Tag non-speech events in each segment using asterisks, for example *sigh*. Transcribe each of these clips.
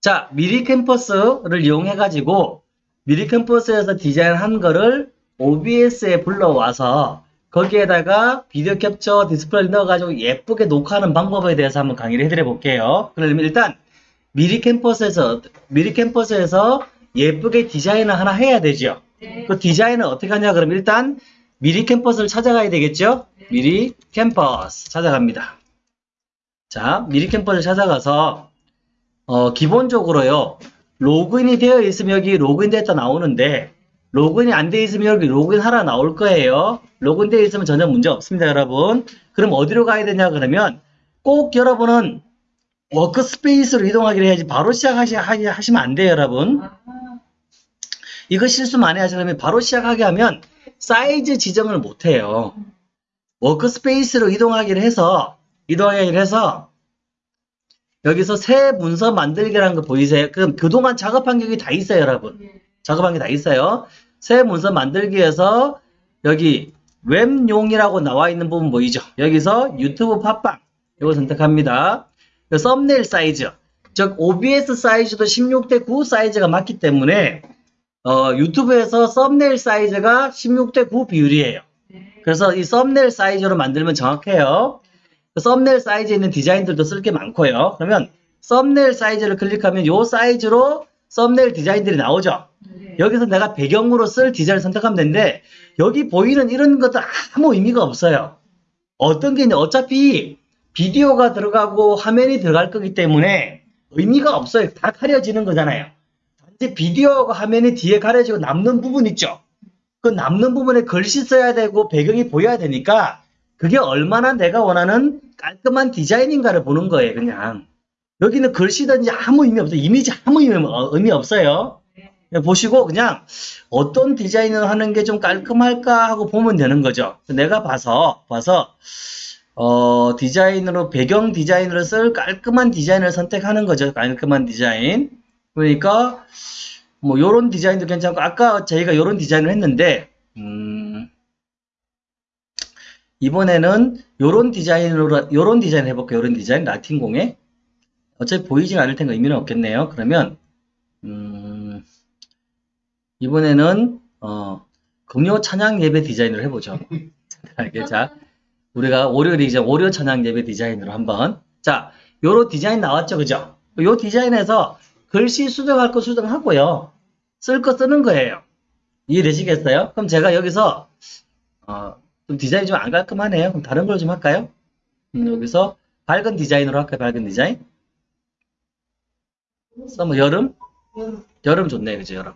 자, 미리캔버스를 이용해 가지고 미리캔버스에서 디자인한 거를 OBS에 불러와서 거기에다가 비디오 캡처 디스플레이 넣어가지고 예쁘게 녹화하는 방법에 대해서 한번 강의를 해드려 볼게요. 그러면 일단 미리캔버스에서 미리캔버스에서 예쁘게 디자인을 하나 해야 되죠. 네. 그 디자인을 어떻게 하냐 그러면 일단 미리캔버스를 찾아가야 되겠죠. 미리캔버스 찾아갑니다. 자, 미리캔버스를 찾아가서 어, 기본적으로요. 로그인이 되어 있으면 여기 로그인 데이터 나오는데 로그인이 안 되어 있으면 여기 로그인 하라 나올 거예요. 로그인 되어 있으면 전혀 문제 없습니다, 여러분. 그럼 어디로 가야 되냐 그러면 꼭 여러분은 workspace로 이동하기를 해야지 바로 시작하시 하시면 안 돼요, 여러분. 아, 이거 실수 많이 하시려면 바로 시작하게 하면 사이즈 지정을 못 해요. workspace로 이동하기를 해서 이동하기를 해서 여기서 새 문서 만들기라는 거 보이세요? 그럼 그동안 작업한 게 다 있어요, 여러분. 네. 작업한 게 다 있어요. 새 문서 만들기에서 여기 웹용이라고 나와 있는 부분 보이죠? 여기서 유튜브 팟빵 이거 선택합니다. 그 썸네일 사이즈 즉 OBS 사이즈도 16대 9 사이즈가 맞기 때문에 어, 유튜브에서 썸네일 사이즈가 16대 9 비율이에요. 네. 그래서 이 썸네일 사이즈로 만들면 정확해요. 그 썸네일 사이즈에 있는 디자인들도 쓸 게 많고요. 그러면 썸네일 사이즈를 클릭하면 이 사이즈로 썸네일 디자인들이 나오죠. 네. 여기서 내가 배경으로 쓸 디자인을 선택하면 되는데 여기 보이는 이런 것도 아무 의미가 없어요. 어떤 게 있냐 어차피 비디오가 들어가고 화면이 들어갈 거기 때문에 의미가 없어요. 다 가려지는 거잖아요. 단지 비디오가 화면이 뒤에 가려지고 남는 부분 있죠. 그 남는 부분에 글씨 써야 되고 배경이 보여야 되니까 그게 얼마나 내가 원하는 깔끔한 디자인인가를 보는 거예요. 그냥 여기는 글씨든지 아무 의미 없어요. 이미지 아무 의미, 어, 없어요. 그냥 보시고 그냥 어떤 디자인을 하는 게 좀 깔끔할까 하고 보면 되는 거죠. 내가 봐서 봐서 어, 디자인으로 배경 디자인으로 쓸 깔끔한 디자인을 선택하는 거죠. 깔끔한 디자인. 그러니까 뭐 요런 디자인도 괜찮고 아까 저희가 요런 디자인을 했는데 음, 이번에는 요런 디자인으로 요런 디자인 해볼게요. 요런 디자인 라틴공에 어차피 보이진 않을 테니까 의미는 없겠네요. 그러면 음, 이번에는 어, 금요 찬양 예배 디자인을 해보죠. *laughs* 이게 자 우리가 월요일 이제 월요 찬양 예배 디자인으로 한번 자 요런 디자인 나왔죠, 그죠? 요 디자인에서 글씨 수정할 거 수정하고요. 쓸 거 쓰는 거예요. 이해되시겠어요? 그럼 제가 여기서 어, 좀 디자인이 좀 안 깔끔하네요. 그럼 다른 걸 좀 할까요? 음, 여기서 밝은 디자인으로 할까요? 밝은 디자인? 뭐 여름? 여름 좋네요. 그죠? 여름.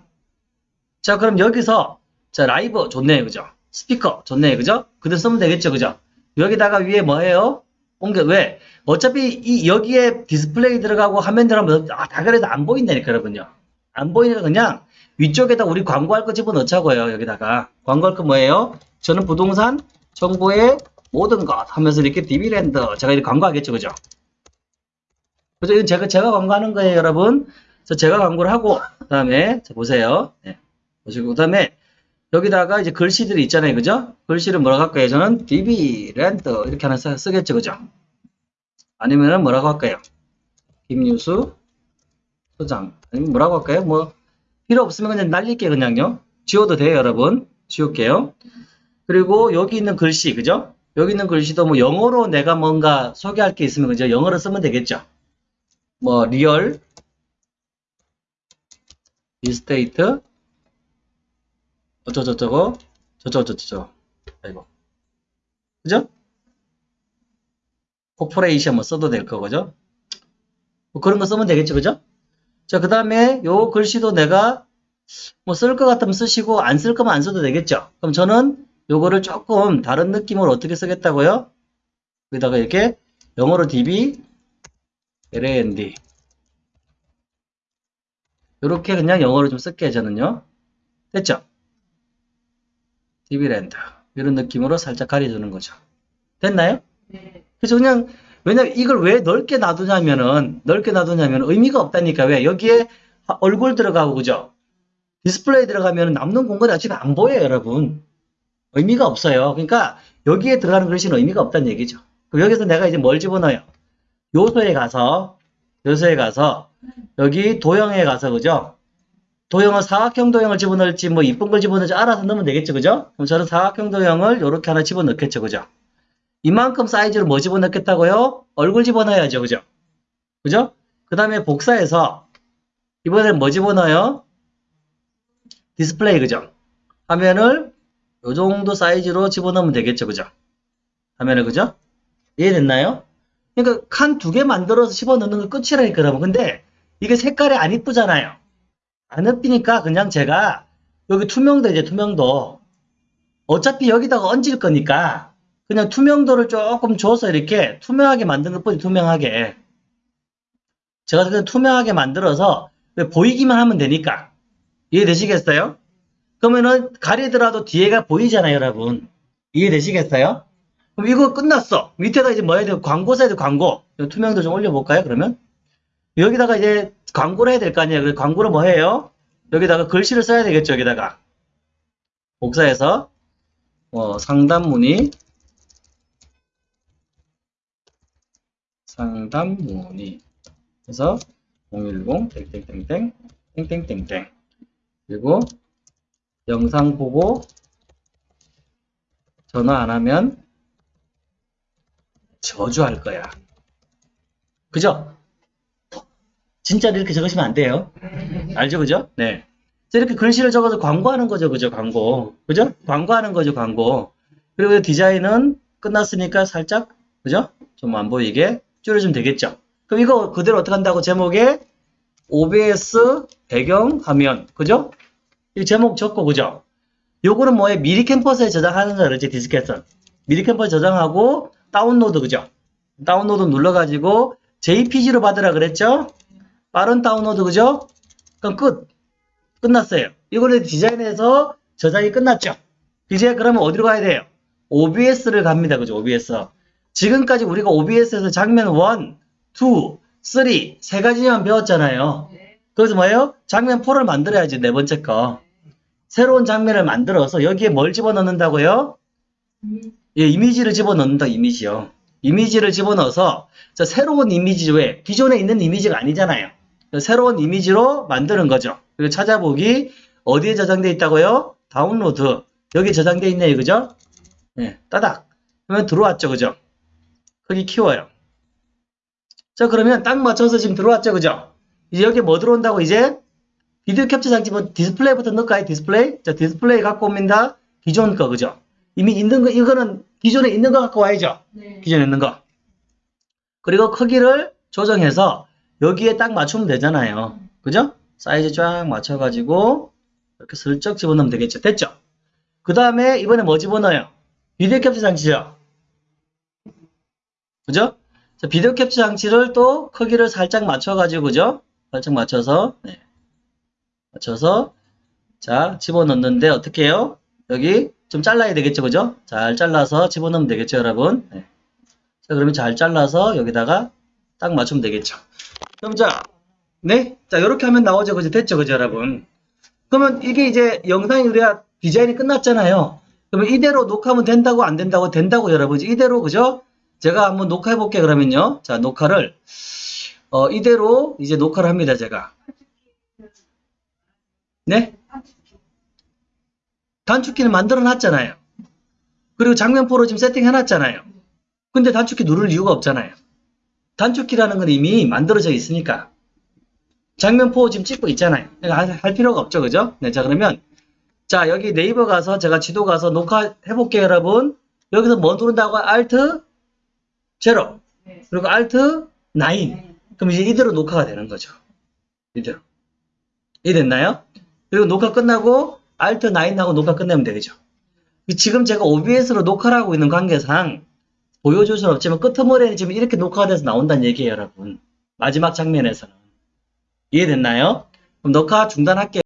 자, 그럼 여기서 자, 라이브 좋네요. 그죠? 스피커 좋네요. 그죠? 그대로 쓰면 되겠죠. 그죠? 여기다가 위에 뭐 해요? 옮겨, 왜? 어차피 이, 여기에 디스플레이 들어가고 화면 들어가면 아, 다 그래도 안 보인다니까, 여러분요. 안 보이니까 그냥 위쪽에다 우리 광고할 거 집어넣자고요. 여기다가. 광고할 거 뭐예요? 저는 부동산 정보의 모든 것 하면서 이렇게 디비랜드 제가 이렇게 광고하겠죠. 그죠? 그죠? 이건 제가, 제가 광고하는 거예요, 여러분. 그래서 제가 광고를 하고, 그 다음에, 자, 보세요. 네. 보시고, 그 다음에, 여기다가 이제 글씨들이 있잖아요. 그죠? 글씨를 뭐라고 할까요? 저는 디비랜드 이렇게 하나 쓰, 쓰겠죠. 그죠? 아니면은 뭐라고 할까요? 김유수 소장. 아니면 뭐라고 할까요? 뭐, 필요 없으면 그냥 날릴게요. 그냥요. 지워도 돼요, 여러분. 지울게요. 그리고 여기 있는 글씨, 그죠? 여기 있는 글씨도 뭐 영어로 내가 뭔가 소개할 게 있으면 그죠? 영어로 쓰면 되겠죠? 뭐 real estate 어쩌저쩌고 저저저저 아이고 그죠? corporation 뭐 써도 될 거죠? 뭐 그런 거 쓰면 되겠죠, 그죠? 자, 그 다음에 요 글씨도 내가 뭐 쓸 것 같으면 쓰시고 안 쓸 거면 안 써도 되겠죠? 그럼 저는 요거를 조금 다른 느낌으로 어떻게 쓰겠다고요? 여기다가 이렇게 영어로 db land 이렇게 그냥 영어로 좀 쓸게요, 저는요. 됐죠? dbland 이런 느낌으로 살짝 가려주는 거죠. 됐나요? 네. 그래서 그냥 왜냐면 이걸 왜 넓게 놔두냐면은 넓게 놔두냐면 의미가 없다니까 왜 여기에 얼굴 들어가고 그죠 디스플레이 들어가면 남는 공간이 어차피 안 보여요 여러분 의미가 없어요 그러니까 여기에 들어가는 글씨는 의미가 없다는 얘기죠 그럼 여기서 내가 이제 뭘 집어넣어요 요소에 가서 요소에 가서 여기 도형에 가서 그죠? 도형을 사각형 도형을 집어넣을지 뭐 이쁜 걸 집어넣을지 알아서 넣으면 되겠죠. 그죠? 그럼 저는 사각형 도형을 이렇게 하나 집어넣겠죠. 그죠? 이만큼 사이즈로 뭐 집어넣겠다고요? 얼굴 집어넣어야죠. 그죠? 그죠? 그 다음에 복사해서 이번엔 뭐 집어넣어요? 디스플레이 그죠? 화면을 요 정도 사이즈로 집어넣으면 되겠죠. 그죠? 화면을 그죠? 이해됐나요? 그러니까 칸 두 개 만들어서 집어넣는 거 끝이라니까 여러분. 근데 이게 색깔이 안 이쁘잖아요. 안 이쁘니까 그냥 제가 여기 투명도 이제 투명도 어차피 여기다가 얹을 거니까 그냥 투명도를 조금 줘서 이렇게 투명하게 만드는 것뿐이 투명하게 제가 그냥 투명하게 만들어서 왜 보이기만 하면 되니까 이해되시겠어요? 그러면은 가리더라도 뒤에가 보이잖아요 여러분. 이해되시겠어요? 그럼 이거 끝났어. 밑에다 이제 뭐 해야 돼요? 광고 써야 돼 광고. 투명도 좀 올려볼까요 그러면? 여기다가 이제 광고를 해야 될 거 아니에요? 광고를 뭐 해요? 여기다가 글씨를 써야 되겠죠 여기다가. 복사해서. 어, 상담 문의 상담 문의 그래서 010 땡땡땡땡 땡땡땡땡. 그리고 영상 보고 전화 안 하면 저주할 거야. 그죠? 진짜로 이렇게 적으시면 안 돼요. 알죠? 그죠? 네. 이렇게 글씨를 적어서 광고하는 거죠. 그죠? 광고. 그죠? 광고하는 거죠. 광고. 그리고 디자인은 끝났으니까 살짝, 그죠? 좀 안 보이게 줄여주면 되겠죠. 그럼 이거 그대로 어떻게 한다고 제목에 OBS 배경 화면. 그죠? 이 제목 적고, 그죠? 요거는 뭐에 미리캔버스에 저장하는 거라 그러지, 디스켓은. 미리캔버스 저장하고, 다운로드, 그죠? 다운로드 눌러가지고, JPG로 받으라 그랬죠? 빠른 다운로드, 그죠? 그럼 끝. 끝났어요. 이거를 디자인해서 저장이 끝났죠? 이제 그러면 어디로 가야 돼요? OBS를 갑니다. 그죠? OBS. 지금까지 우리가 OBS에서 장면 1, 2, 3, 세 가지만 배웠잖아요. 그래서 뭐예요? 장면 4를 만들어야지, 네 번째 거. 새로운 장면을 만들어서 여기에 뭘 집어넣는다고요? 예, 이미지를 집어넣는다, 이미지요. 이미지를 집어넣어서 자, 새로운 이미지 외에 기존에 있는 이미지가 아니잖아요. 새로운 이미지로 만드는 거죠. 그리고 찾아보기 어디에 저장되어 있다고요? 다운로드 여기 저장되어 있네요. 그죠? 예, 따닥 그러면 들어왔죠. 그죠? 크기 키워요. 자 그러면 딱 맞춰서 지금 들어왔죠. 그죠? 이제 여기 뭐 들어온다고 이제 비디오 캡처 장치 뭐 디스플레이부터 넣을까요? 디스플레이? 자 디스플레이 갖고 옵니다. 기존 거 그죠? 이미 있는 거 이거는 기존에 있는 거 갖고 와야죠. 네. 기존에 있는 거. 그리고 크기를 조정해서 여기에 딱 맞추면 되잖아요. 그죠? 사이즈 쫙 맞춰가지고 이렇게 슬쩍 집어넣으면 되겠죠. 됐죠? 그 다음에 이번에 뭐 집어넣어요? 비디오 캡처 장치죠? 그죠? 자, 비디오 캡처 장치를 또 크기를 살짝 맞춰가지고 그죠? 살짝 맞춰서 네. 맞춰서 자 집어넣는데 어떻게 해요? 여기 좀 잘라야 되겠죠. 그죠? 잘 잘라서 집어넣으면 되겠죠. 여러분 네. 자 그러면 잘 잘라서 여기다가 딱 맞추면 되겠죠. 그럼 자, 네? 자, 이렇게 하면 나오죠. 그죠? 됐죠? 그죠, 여러분? 그러면 이게 이제 영상이 우리가 디자인이 끝났잖아요. 그러면 이대로 녹화하면 된다고 안 된다고 된다고 여러분. 이대로, 그죠? 제가 한번 녹화해 볼게요. 그러면요. 자, 녹화를, 어, 이대로 이제 녹화를 합니다. 제가. 네? 단축키는 만들어 놨잖아요. 그리고 장면포로 지금 세팅해 놨잖아요. 근데 단축키 누를 이유가 없잖아요. 단축키라는 건 이미 만들어져 있으니까 장면포 지금 찍고 있잖아요. 할, 할 필요가 없죠, 그죠? 네, 자 그러면 자 여기 네이버 가서 제가 지도 가서 녹화해 볼게요, 여러분. 여기서 뭐 누른다고? Alt 제로 네. 그리고 Alt 9. 그럼 이제 이대로 녹화가 되는 거죠. 이대로. 이해됐나요? 그리고 녹화 끝나고 Alt 9하고 녹화 끝내면 되겠죠. 지금 제가 OBS로 녹화를 하고 있는 관계상 보여줄 수는 없지만 끄트머리는 지금 이렇게 녹화가 돼서 나온다는 얘기예요, 여러분. 마지막 장면에서는. 이해됐나요? 그럼 녹화 중단할게요.